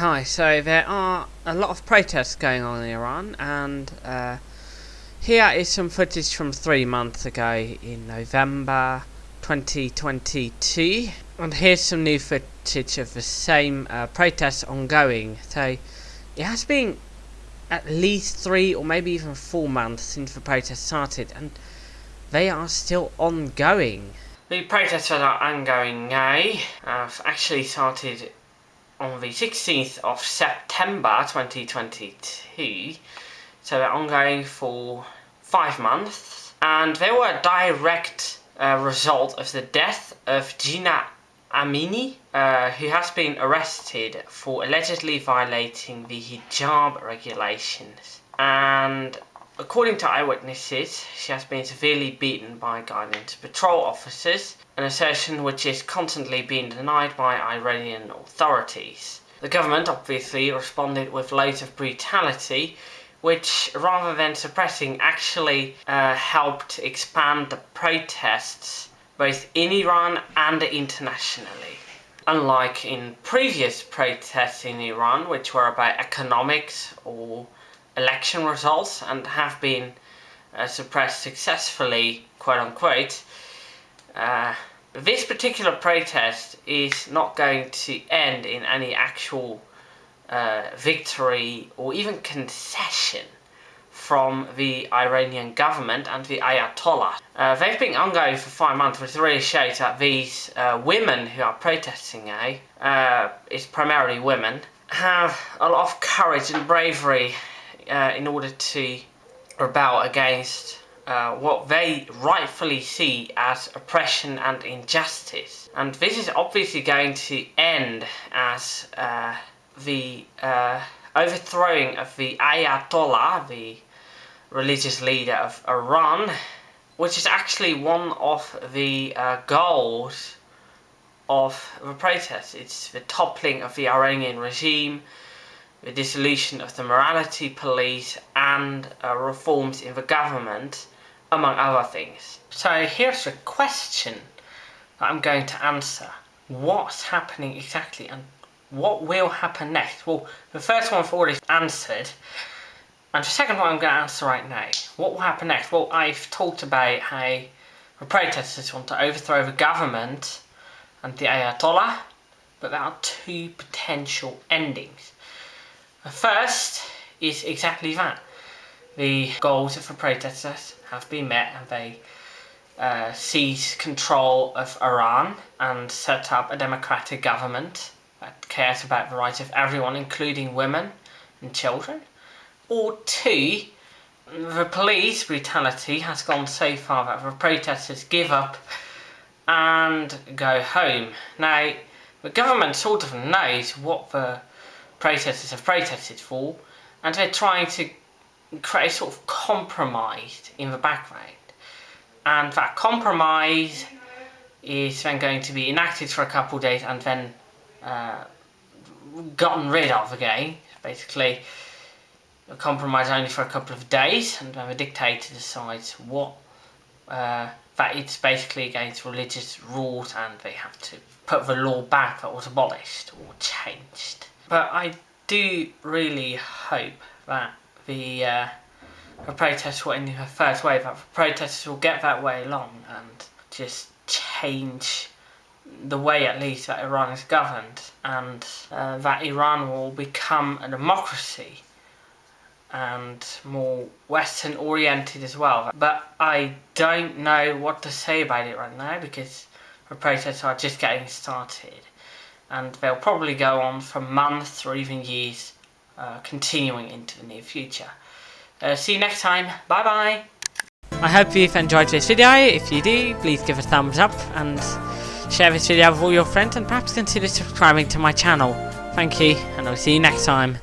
Hi, so there are a lot of protests going on in Iran, and uh, here is some footage from three months ago in November 2022. And here's some new footage of the same uh, protests ongoing. So it has been at least three or maybe even four months since the protests started, and they are still ongoing. The protests that are ongoing now have actually started on the 16th of September 2022 so they're ongoing for five months. And they were a direct uh, result of the death of Jina Amini uh, who has been arrested for allegedly violating the hijab regulations. And According to eyewitnesses, she has been severely beaten by guidance patrol officers, an assertion which is constantly being denied by Iranian authorities. The government obviously responded with loads of brutality, which rather than suppressing actually uh, helped expand the protests both in Iran and internationally. Unlike in previous protests in Iran, which were about economics or election results and have been uh, suppressed successfully, quote unquote, uh, this particular protest is not going to end in any actual uh, victory or even concession from the Iranian government and the Ayatollah. Uh, they've been ongoing for five months, which really shows that these uh, women who are protesting now, uh, it's primarily women, have a lot of courage and bravery uh, in order to rebel against uh, what they rightfully see as oppression and injustice. And this is obviously going to end as uh, the uh, overthrowing of the Ayatollah, the religious leader of Iran, which is actually one of the uh, goals of the protest. It's the toppling of the Iranian regime, the dissolution of the morality police and uh, reforms in the government, among other things. So here's a question that I'm going to answer. What's happening exactly and what will happen next? Well, the first one I've already answered, and the second one I'm going to answer right now. What will happen next? Well, I've talked about how the protesters want to overthrow the government and the Ayatollah, but there are two potential endings. The first is exactly that. The goals of the protesters have been met and they uh, seize control of Iran and set up a democratic government that cares about the rights of everyone, including women and children. Or two, the police brutality has gone so far that the protesters give up and go home. Now, the government sort of knows what the protesters have protested for, and they're trying to create a sort of compromise in the background. And that compromise is then going to be enacted for a couple of days and then uh, gotten rid of again. Basically, a compromise only for a couple of days, and then the dictator decides what uh, that it's basically against religious rules, and they have to put the law back that was abolished or changed. But I do really hope that the, uh, the protests will in a first wave, the protesters will get that way along and just change the way at least that Iran is governed and uh, that Iran will become a democracy and more western oriented as well. But I don't know what to say about it right now because the protests are just getting started and they'll probably go on for months or even years uh, continuing into the near future. Uh, see you next time, bye bye! I hope you've enjoyed this video, if you do please give a thumbs up and share this video with all your friends and perhaps consider subscribing to my channel. Thank you and I'll see you next time.